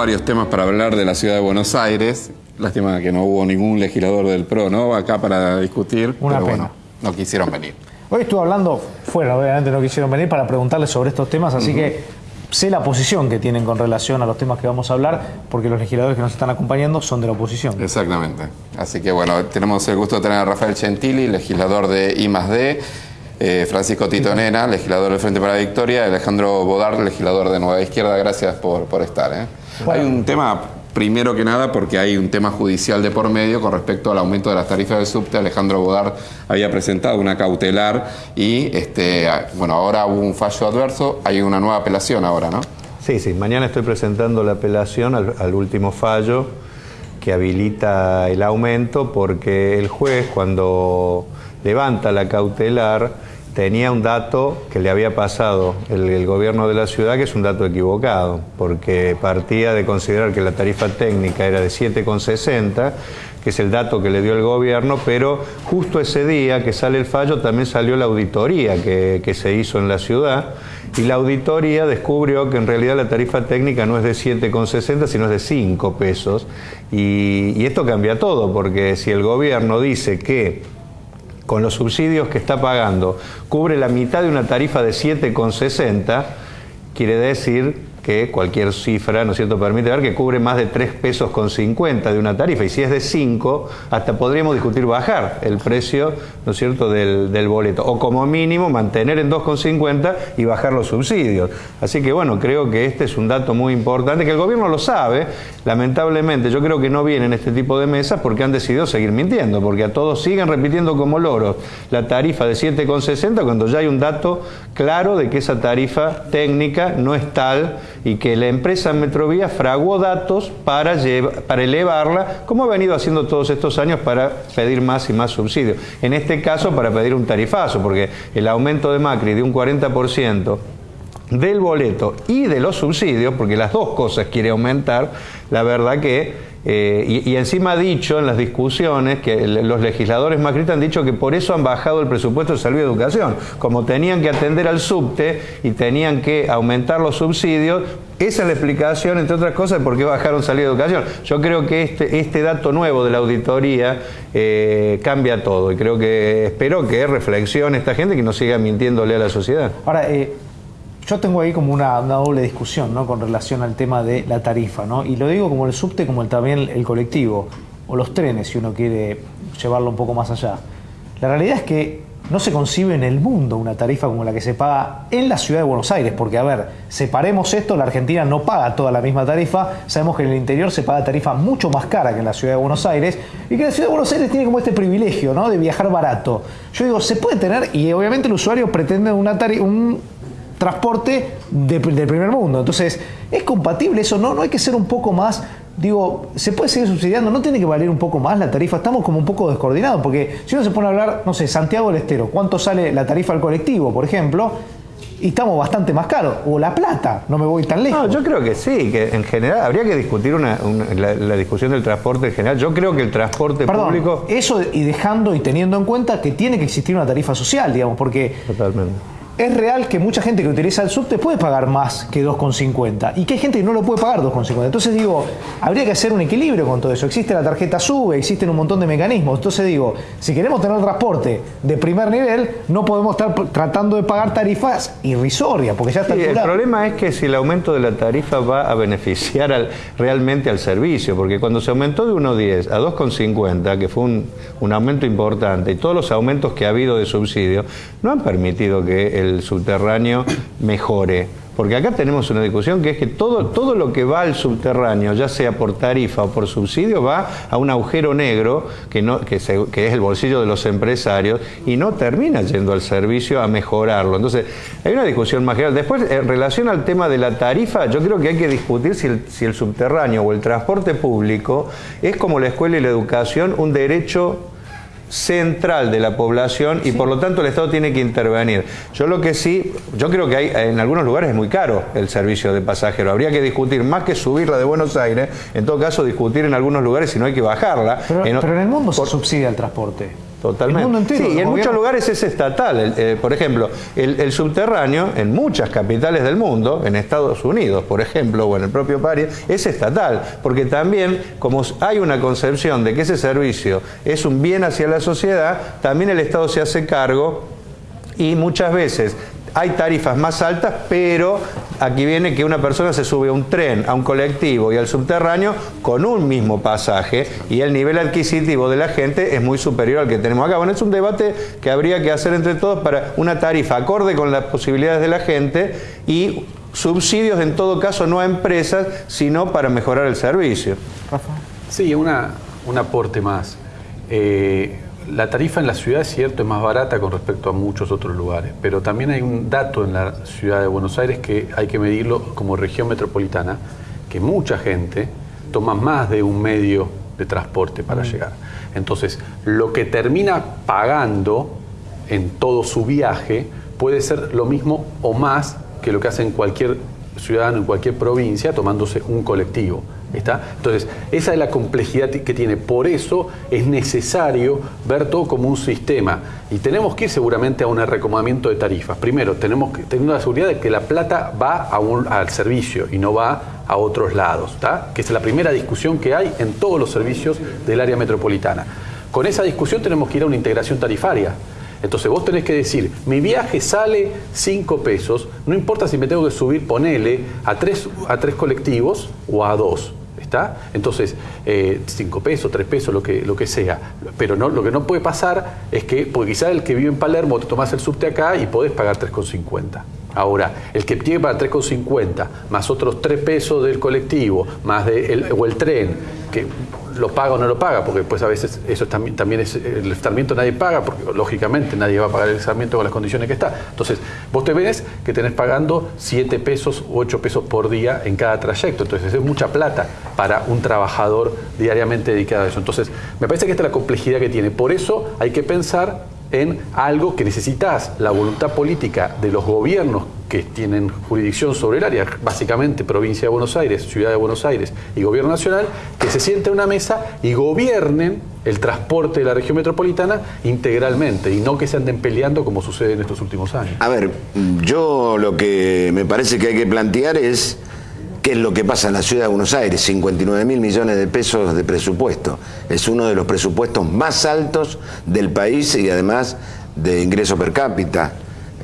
varios temas para hablar de la ciudad de Buenos Aires. Lástima que no hubo ningún legislador del PRO, ¿no? Acá para discutir. Una pero pena. bueno, no quisieron venir. Hoy estuve hablando fuera, obviamente no quisieron venir para preguntarles sobre estos temas, así que sé la posición que tienen con relación a los temas que vamos a hablar, porque los legisladores que nos están acompañando son de la oposición. Exactamente. Así que bueno, tenemos el gusto de tener a Rafael Gentili, legislador de I+D, eh, Francisco Titonena, legislador del Frente para la Victoria, y Alejandro Bodar, legislador de Nueva Izquierda. Gracias por, por estar. ¿eh? Hay un tema, primero que nada, porque hay un tema judicial de por medio con respecto al aumento de las tarifas del subte. Alejandro Bodar había presentado una cautelar y este, bueno, ahora hubo un fallo adverso, hay una nueva apelación ahora, ¿no? Sí, sí, mañana estoy presentando la apelación al último fallo que habilita el aumento porque el juez cuando levanta la cautelar tenía un dato que le había pasado el, gobierno de la ciudad que es un dato equivocado porque partía de considerar que la tarifa técnica era de 7,60 que es el dato que le dio el gobierno, pero justo ese día que sale el fallo también salió la auditoría que, se hizo en la ciudad y la auditoría descubrió que en realidad la tarifa técnica no es de 7,60 sino es de 5 pesos. Y esto cambia todo porque si el gobierno dice que con los subsidios que está pagando cubre la mitad de una tarifa de 7,60 quiere decir que cualquier cifra, ¿no es cierto?, permite ver que cubre más de 3 pesos con 50 de una tarifa. Y si es de 5, hasta podríamos discutir bajar el precio, ¿no es cierto?, del, del boleto. O como mínimo mantener en 2,50 y bajar los subsidios. Así que bueno, creo que este es un dato muy importante, que el gobierno lo sabe. Lamentablemente, yo creo que no vienen este tipo de mesas porque han decidido seguir mintiendo, porque a todos siguen repitiendo como loros la tarifa de 7,60 cuando ya hay un dato claro de que esa tarifa técnica no es tal y que la empresa Metrovía fraguó datos para, lleva- para elevarla, como ha venido haciendo todos estos años para pedir más y más subsidios. En este caso, para pedir un tarifazo, porque el aumento de Macri de un 40% del boleto y de los subsidios, porque las dos cosas quiere aumentar, la verdad que, eh, y, encima ha dicho en las discusiones que los legisladores macristas han dicho que por eso han bajado el presupuesto de salud y educación, como tenían que atender al subte y tenían que aumentar los subsidios, esa es la explicación, entre otras cosas, de por qué bajaron salud y educación. Yo creo que este, este dato nuevo de la auditoría eh, cambia todo y creo que espero que reflexione esta gente que no siga mintiéndole a la sociedad. Ahora, eh, yo tengo ahí como una, doble discusión ¿no? con relación al tema de la tarifa, ¿no? y lo digo como el subte, como el, también el colectivo, o los trenes, si uno quiere llevarlo un poco más allá. La realidad es que no se concibe en el mundo una tarifa como la que se paga en la ciudad de Buenos Aires, porque a ver, separemos esto, la Argentina no paga toda la misma tarifa, sabemos que en el interior se paga tarifa mucho más cara que en la ciudad de Buenos Aires, y que la ciudad de Buenos Aires tiene como este privilegio, ¿no? De viajar barato. Yo digo, se puede tener, y obviamente el usuario pretende una un transporte de- del primer mundo. Entonces, ¿es compatible eso? No, no hay que ser un poco más, digo, ¿se puede seguir subsidiando? ¿No tiene que valer un poco más la tarifa? Estamos como un poco descoordinados, porque si uno se pone a hablar, no sé, Santiago del Estero, ¿cuánto sale la tarifa al colectivo, por ejemplo? Y estamos bastante más caros. O La Plata, no me voy tan lejos. No, yo creo que sí, que en general habría que discutir una, una- la, la discusión del transporte en general. Yo creo que el transporte Perdón, público... eso y dejando y teniendo en cuenta que tiene que existir una tarifa social, digamos, porque Totalmente. Es real que mucha gente que utiliza el subte puede pagar más que 2,50 y que hay gente que no lo puede pagar 2,50. Entonces digo, habría que hacer un equilibrio con todo eso. Existe la tarjeta SUBE, existen un montón de mecanismos. Entonces digo, si queremos tener transporte de primer nivel, no podemos estar tratando de pagar tarifas irrisorias, porque ya está Sí, el problema es que si el aumento de la tarifa va a beneficiar al- realmente al servicio, porque cuando se aumentó de 1,10 a 2,50, que fue un, un aumento importante, y todos los aumentos que ha habido de subsidio, no han permitido que el subterráneo mejore. Porque acá tenemos una discusión que es que todo, todo lo que va al subterráneo, ya sea por tarifa o por subsidio, va a un agujero negro que, no, que, se- que es el bolsillo de los empresarios y no termina yendo al servicio a mejorarlo. Entonces, hay una discusión más general. Después, en relación al tema de la tarifa, yo creo que hay que discutir si el, si el subterráneo o el transporte público es como la escuela y la educación un derecho central de la población y por lo tanto el Estado tiene que intervenir. Yo lo que sí, yo creo que hay en algunos lugares es muy caro el servicio de pasajero. Habría que discutir más que subirla de Buenos Aires, en todo caso discutir en algunos lugares si no hay que bajarla. Pero, En pero en el mundo se por- subsidia el transporte. Totalmente. El mundo entero, sí, y en muchos lugares es estatal. El- eh, por ejemplo, el, el subterráneo en muchas capitales del mundo, en Estados Unidos, por ejemplo, o en el propio París, es estatal. Porque también, como hay una concepción de que ese servicio es un bien hacia la sociedad, también el Estado se hace cargo y muchas veces hay tarifas más altas, pero aquí viene que una persona se sube a un tren, a un colectivo y al subterráneo con un mismo pasaje y el nivel adquisitivo de la gente es muy superior al que tenemos acá. Bueno, es un debate que habría que hacer entre todos para una tarifa acorde con las posibilidades de la gente y subsidios en todo caso no a empresas, sino para mejorar el servicio. Sí, una, un aporte más. Eh, la tarifa en la ciudad, es cierto, es más barata con respecto a muchos otros lugares, pero también hay un dato en la ciudad de Buenos Aires que hay que medirlo como región metropolitana, que mucha gente toma más de un medio de transporte para llegar. Entonces, lo que termina pagando en todo su viaje puede ser lo mismo o más que lo que hace en cualquier ciudadano en cualquier provincia tomándose un colectivo. Entonces, esa es la complejidad que tiene. Por eso es necesario ver todo como un sistema. Y tenemos que ir seguramente a un recomendamiento de tarifas. Primero, tenemos que tener la seguridad de que la plata va al servicio y no va a otros lados. Que es la primera discusión que hay en todos los servicios del área metropolitana. Con esa discusión tenemos que ir a una integración tarifaria. Entonces vos tenés que decir, mi viaje sale 5 pesos, no importa si me tengo que subir, ponele, a tres, a tres colectivos o a dos. Entonces, 5 pesos, 3 pesos, lo que, lo que sea. Pero no, lo que no puede pasar es que, porque quizás el que vive en Palermo te tomás el subte acá y podés pagar 3,50. Ahora, el que tiene para 3,50, más otros 3 pesos del colectivo, más de el, o el tren, que lo paga o no lo paga, porque pues a veces eso también, es, el estarmiento nadie paga, porque lógicamente nadie va a pagar el estarmiento con las condiciones que está. Entonces, vos te ves que tenés pagando 7 pesos u 8 pesos por día en cada trayecto, entonces es mucha plata para un trabajador diariamente dedicado a eso. Entonces, me parece que esta es la complejidad que tiene. Por eso hay que pensar en algo que necesitas, la voluntad política de los gobiernos que tienen jurisdicción sobre el área, básicamente provincia de Buenos Aires, ciudad de Buenos Aires y gobierno nacional, que se sienten a una mesa y gobiernen el transporte de la región metropolitana integralmente y no que se anden peleando como sucede en estos últimos años. A ver, yo lo que me parece que hay que plantear es qué es lo que pasa en la ciudad de Buenos Aires, 59 mil millones de pesos de presupuesto. Es uno de los presupuestos más altos del país y además de ingreso per cápita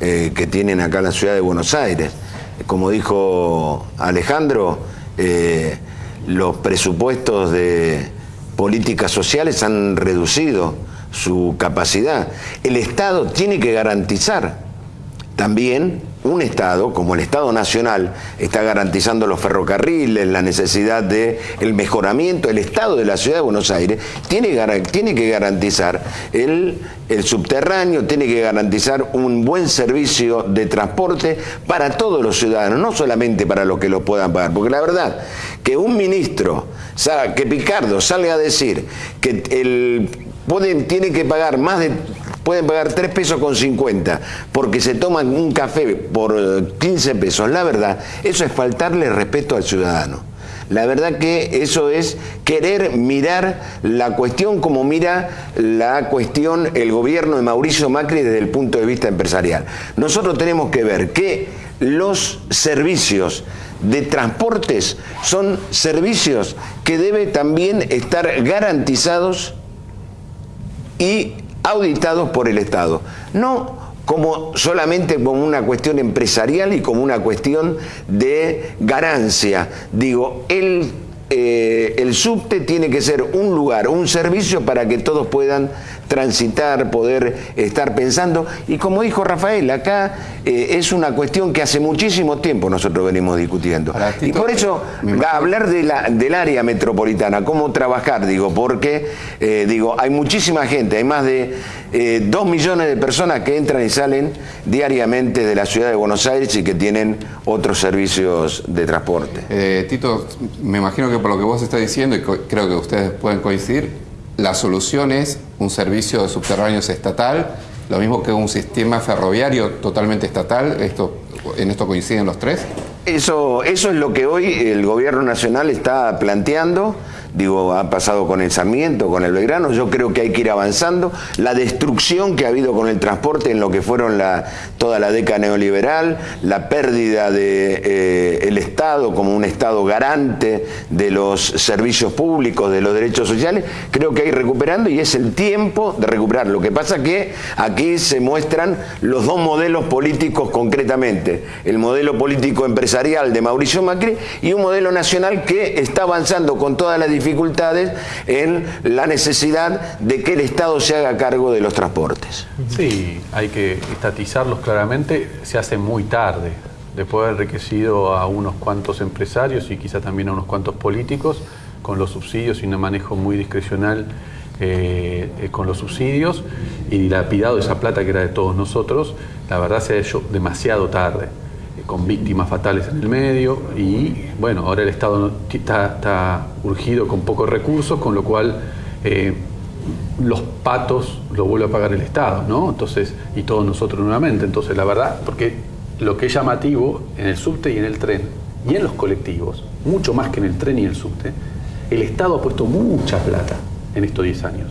eh, que tienen acá en la ciudad de Buenos Aires. Como dijo Alejandro, eh, los presupuestos de políticas sociales han reducido su capacidad. El Estado tiene que garantizar también un Estado, como el Estado Nacional, está garantizando los ferrocarriles, la necesidad de el mejoramiento, el Estado de la Ciudad de Buenos Aires tiene, tiene que garantizar el, subterráneo, tiene que garantizar un buen servicio de transporte para todos los ciudadanos, no solamente para los que lo puedan pagar, porque la verdad que un ministro, que Picardo salga a decir que el tiene que pagar más de pueden pagar 3 pesos con 50 porque se toman un café por eh, 15 pesos. La verdad, eso es faltarle respeto al ciudadano. La verdad que eso es querer mirar la cuestión como mira la cuestión el gobierno de Mauricio Macri desde el punto de vista empresarial. Nosotros tenemos que ver que los servicios de transportes son servicios que deben también estar garantizados y auditados por el Estado. No como solamente como una cuestión empresarial y como una cuestión de ganancia. Digo, el, eh, el subte tiene que ser un lugar, un servicio para que todos puedan transitar, poder estar pensando. Y como dijo Rafael, acá eh, es una cuestión que hace muchísimo tiempo nosotros venimos discutiendo. Ahora, Y por eso hablar de la- del área metropolitana, cómo trabajar, digo, porque eh, digo, hay muchísima gente, hay más de eh, dos millones de personas que entran y salen diariamente de la ciudad de Buenos Aires y que tienen otros servicios de transporte. Tito, me imagino que por lo que vos estás diciendo, y creo que ustedes pueden coincidir, la solución es un servicio de subterráneos estatal, lo mismo que un sistema ferroviario totalmente estatal. Esto, ¿En esto coinciden los tres? Eso, eso es lo que hoy el gobierno nacional está planteando. Digo, ha pasado con el Sarmiento, con el Belgrano, yo creo que hay que ir avanzando. La destrucción que ha habido con el transporte en lo que fueron la, toda la década neoliberal, la pérdida del de, eh, Estado como un Estado garante de los servicios públicos, de los derechos sociales, creo que hay recuperando y es el tiempo de recuperar. Lo que pasa que aquí se muestran los dos modelos políticos concretamente, el modelo político empresarial de Mauricio Macri y un modelo nacional que está avanzando con todas las en la necesidad de que el Estado se haga cargo de los transportes. Sí, hay que estatizarlos claramente, se hace muy tarde, después de haber enriquecido a unos cuantos empresarios y quizá también a unos cuantos políticos con los subsidios y un manejo muy discrecional eh, eh, con los subsidios y dilapidado esa plata que era de todos nosotros, la verdad se ha hecho demasiado tarde, con víctimas fatales en el medio y bueno, ahora el Estado está, urgido con pocos recursos, con lo cual los patos lo vuelve a pagar el Estado, ¿no? Entonces, y todos nosotros nuevamente. Entonces, la verdad, porque lo que es llamativo en el subte y en el tren y en los colectivos, mucho más que en el tren y el subte, el Estado ha puesto mucha plata en estos 10 años.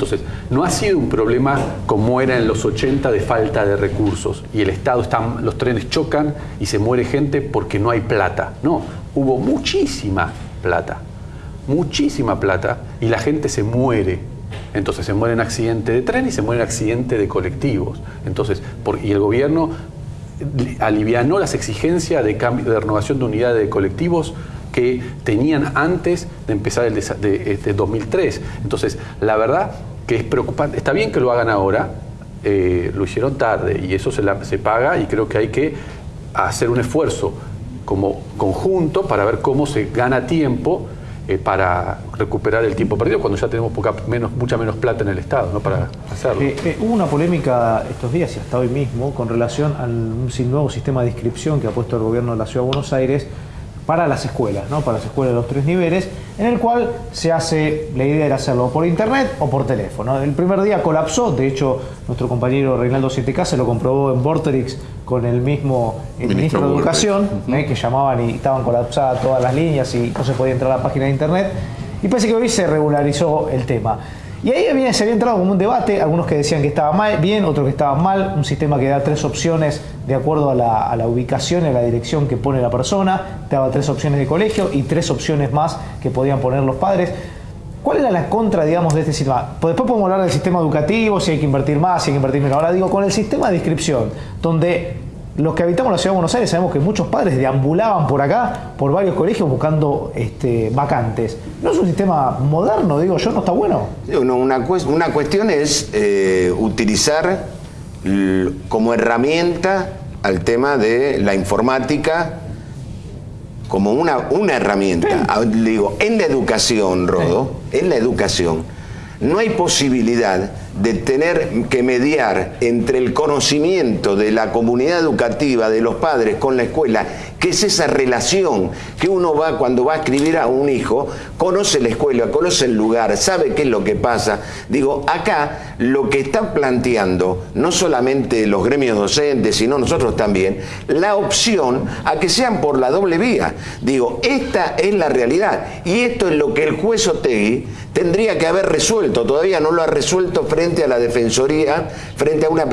Entonces, no ha sido un problema como era en los 80 de falta de recursos y el Estado está, los trenes chocan y se muere gente porque no hay plata. No, hubo muchísima plata, muchísima plata y la gente se muere. Entonces se muere en accidente de tren y se muere en accidente de colectivos. Entonces, y el gobierno alivianó las exigencias de, cambio, de renovación de unidades de colectivos que tenían antes de empezar el de, 2003. Este, Entonces, la verdad que es preocupante. Está bien que lo hagan ahora, eh, lo hicieron tarde y eso se, se paga y creo que hay que hacer un esfuerzo como conjunto para ver cómo se gana tiempo eh, para recuperar el tiempo perdido cuando ya tenemos poca, menos, mucha menos plata en el Estado ¿no? para hacerlo. Eh, hubo una polémica estos días y hasta hoy mismo con relación al nuevo sistema de inscripción que ha puesto el gobierno de la Ciudad de Buenos Aires para las escuelas, ¿no? para las escuelas de los tres niveles, en el cual se hace, la idea era hacerlo por internet o por teléfono. El primer día colapsó, de hecho nuestro compañero Reinaldo 7K se lo comprobó en Vorterix con el mismo ministro, de Educación, ¿eh? que llamaban y estaban colapsadas todas las líneas y no se podía entrar a la página de internet. Y parece que hoy se regularizó el tema. Y ahí había, se había entrado como un debate, algunos que decían que estaba mal, bien, otros que estaba mal, un sistema que da tres opciones de acuerdo a la, ubicación y a la dirección que pone la persona, daba tres opciones de colegio y tres opciones más que podían poner los padres. ¿Cuál era la contra, digamos, de este sistema? Pues después podemos hablar del sistema educativo, si hay que invertir más, si hay que invertir menos. Ahora digo, con el sistema de inscripción, donde los que habitamos la ciudad de Buenos Aires sabemos que muchos padres deambulaban por acá, por varios colegios, buscando este, vacantes. ¿No es un sistema moderno, digo yo, no está bueno? una, una, cuestión es eh, utilizar como herramienta al tema de la informática como una, una herramienta. Ah, digo, en la educación, Rodo, en la educación, no hay posibilidad de tener que mediar entre el conocimiento de la comunidad educativa, de los padres con la escuela, que es esa relación que uno va cuando va a escribir a un hijo, conoce la escuela, conoce el lugar, sabe qué es lo que pasa. Digo, acá lo que están planteando, no solamente los gremios docentes, sino nosotros también, la opción a que sean por la doble vía. Digo, esta es la realidad y esto es lo que el juez Otegui tendría que haber resuelto, todavía no lo ha resuelto frente a la Defensoría, frente a una,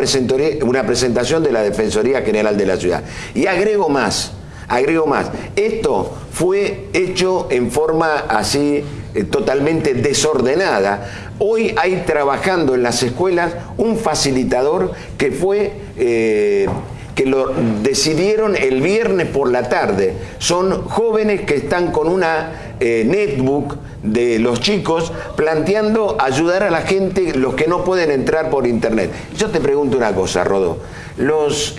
una presentación de la Defensoría General de la Ciudad. Y agrego más, agrego más, esto fue hecho en forma así eh, totalmente desordenada. Hoy hay trabajando en las escuelas un facilitador que fue... Eh, que lo decidieron el viernes por la tarde. Son jóvenes que están con una eh, netbook de los chicos planteando ayudar a la gente, los que no pueden entrar por internet. Yo te pregunto una cosa, Rodo. Los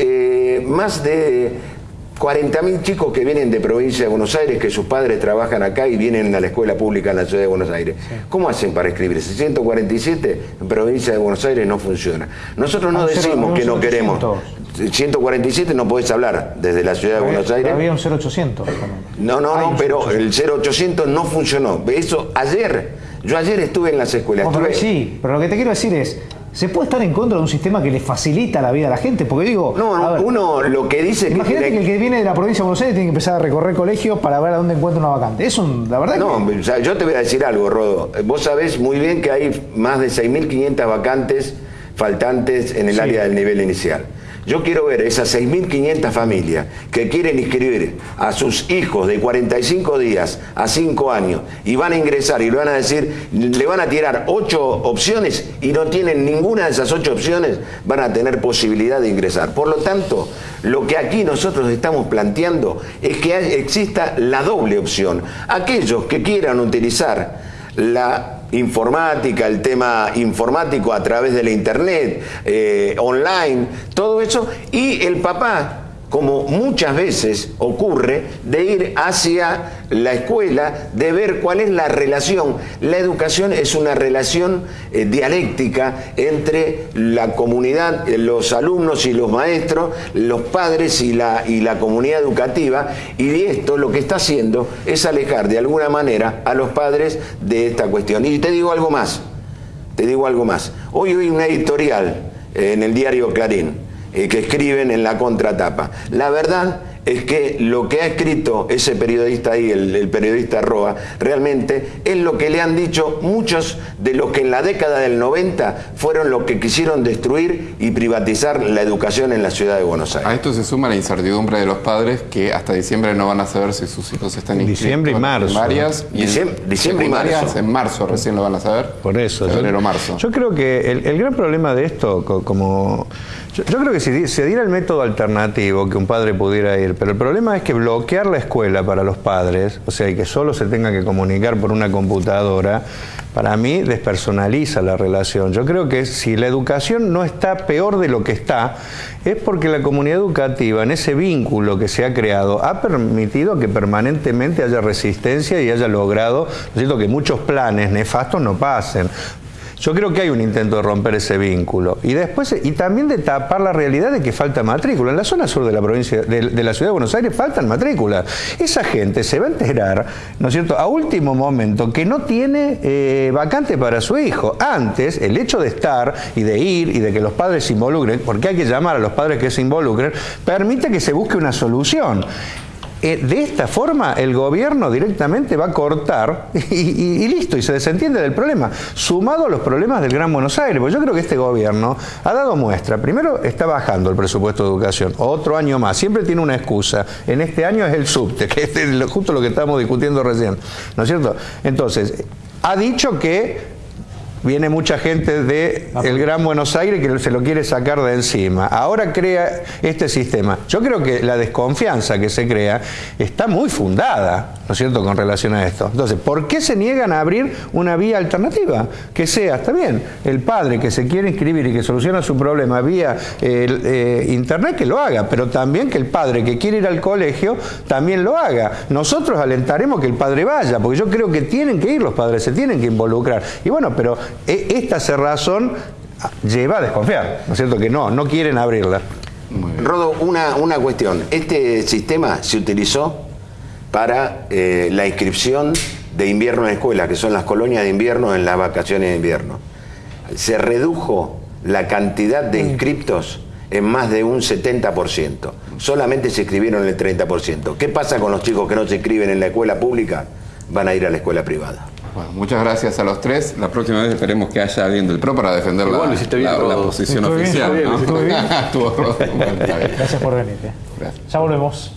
más de 40.000 chicos que vienen de provincia de Buenos Aires, que sus padres trabajan acá y vienen a la escuela pública en la ciudad de Buenos Aires. ¿Cómo hacen para escribirse? 147 en provincia de Buenos Aires no funciona. Nosotros no decimos que no queremos. 147 no podés hablar desde la ciudad de Buenos Aires. Había un 0800. No, no, no, pero el 0800 no funcionó. Eso ayer, yo ayer estuve en las escuelas. Sí, pero lo que te quiero decir es, ¿Se puede estar en contra de un sistema que le facilita la vida a la gente? Porque digo, No, ver, uno lo que dice imagínate que el que viene de la provincia de Buenos Aires tiene que empezar a recorrer colegios para ver a dónde encuentra una vacante. Es un, la verdad que- No, o sea, yo te voy a decir algo, Rodo. Vos sabés muy bien que hay más de 6.500 vacantes faltantes en el Sí. área del nivel inicial. Yo quiero ver esas 6.500 familias que quieren inscribir a sus hijos de 45 días a 5 años y van a ingresar y le van a decir, le van a tirar 8 opciones y no tienen ninguna de esas 8 opciones, van a tener posibilidad de ingresar. Por lo tanto, lo que aquí nosotros estamos planteando es que exista la doble opción. Aquellos que quieran utilizar la informática, el tema informático a través de la internet, eh, online, todo eso, y el papá, como muchas veces ocurre, de ir hacia la escuela, de ver cuál es la relación. La educación es una relación eh, dialéctica entre la comunidad, los alumnos y los maestros, los padres y la, y la comunidad educativa, y esto lo que está haciendo es alejar de alguna manera a los padres de esta cuestión. Y te digo algo más, te digo algo más. Hoy hay una editorial eh, en el diario Clarín eh, que escriben en la contratapa. La verdad es que lo que ha escrito ese periodista ahí, el, el periodista Roa, realmente es lo que le han dicho muchos de los que en la década del 90 fueron los que quisieron destruir y privatizar la educación en la ciudad de Buenos A Aires. esto se suma la incertidumbre de los padres que hasta diciembre no van a saber si sus hijos están inscritos Diciembre y marzo. primarias y diciembre y marzo. En marzo recién lo van a saber. Por eso. yo- Febrero, marzo. Yo creo que el, el gran problema de esto, co- como. Yo, creo que si se diera el método alternativo que un padre pudiera ir, pero el problema es que bloquear la escuela para los padres, o sea, y que solo se tenga que comunicar por una computadora, para mí despersonaliza la relación. Yo creo que si la educación no está peor de lo que está, es porque la comunidad educativa, en ese vínculo que se ha creado, ha permitido que permanentemente haya resistencia y haya logrado, ¿no es que muchos planes nefastos no pasen. Yo creo que hay un intento de romper ese vínculo. Y después, y también de tapar la realidad de que falta matrícula. En la zona sur de la provincia, de, la ciudad de Buenos Aires faltan matrículas. Esa gente se va a enterar, ¿no es cierto?, a último momento que no tiene eh, vacante para su hijo. Antes, el hecho de estar y de ir y de que los padres se involucren, porque hay que llamar a los padres que se involucren, permite que se busque una solución. Eh, de esta forma el gobierno directamente va a cortar y, y- listo, y se desentiende del problema, sumado a los problemas del Gran Buenos Aires, porque yo creo que este gobierno ha dado muestra, primero está bajando el presupuesto de educación, otro año más, siempre tiene una excusa, en este año es el subte, que es justo lo que estamos discutiendo recién, ¿no es cierto? Entonces, ha dicho que Viene mucha gente de el Gran Buenos Aires que se lo quiere sacar de encima. Ahora crea este sistema. Yo creo que la desconfianza que se crea está muy fundada, ¿no es cierto?, con relación a esto. Entonces, ¿por qué se niegan a abrir una vía alternativa? Que sea, está bien, el padre que se quiere inscribir y que soluciona su problema vía eh, internet, que lo haga, pero también que el padre que quiere ir al colegio también lo haga. Nosotros alentaremos que el padre vaya, porque yo creo que tienen que ir los padres, se tienen que involucrar. Y bueno, pero esta cerrazón lleva a desconfiar, ¿no es cierto? Que no, no quieren abrirla. Rodo, una, una cuestión. Este sistema se utilizó para eh, la inscripción de invierno en escuela, que son las colonias de invierno en las vacaciones de invierno. Se redujo la cantidad de inscriptos en más de un 70%. Solamente se inscribieron el 30%. ¿Qué pasa con los chicos que no se inscriben en la escuela pública? Van a ir a la escuela privada. Bueno, muchas gracias a los tres. La próxima vez esperemos que haya alguien del PRO para defender la, Igual lo hiciste bien, la- la Rodo. posición oficial. bien. Gracias por venir. eh. Gracias. Ya volvemos.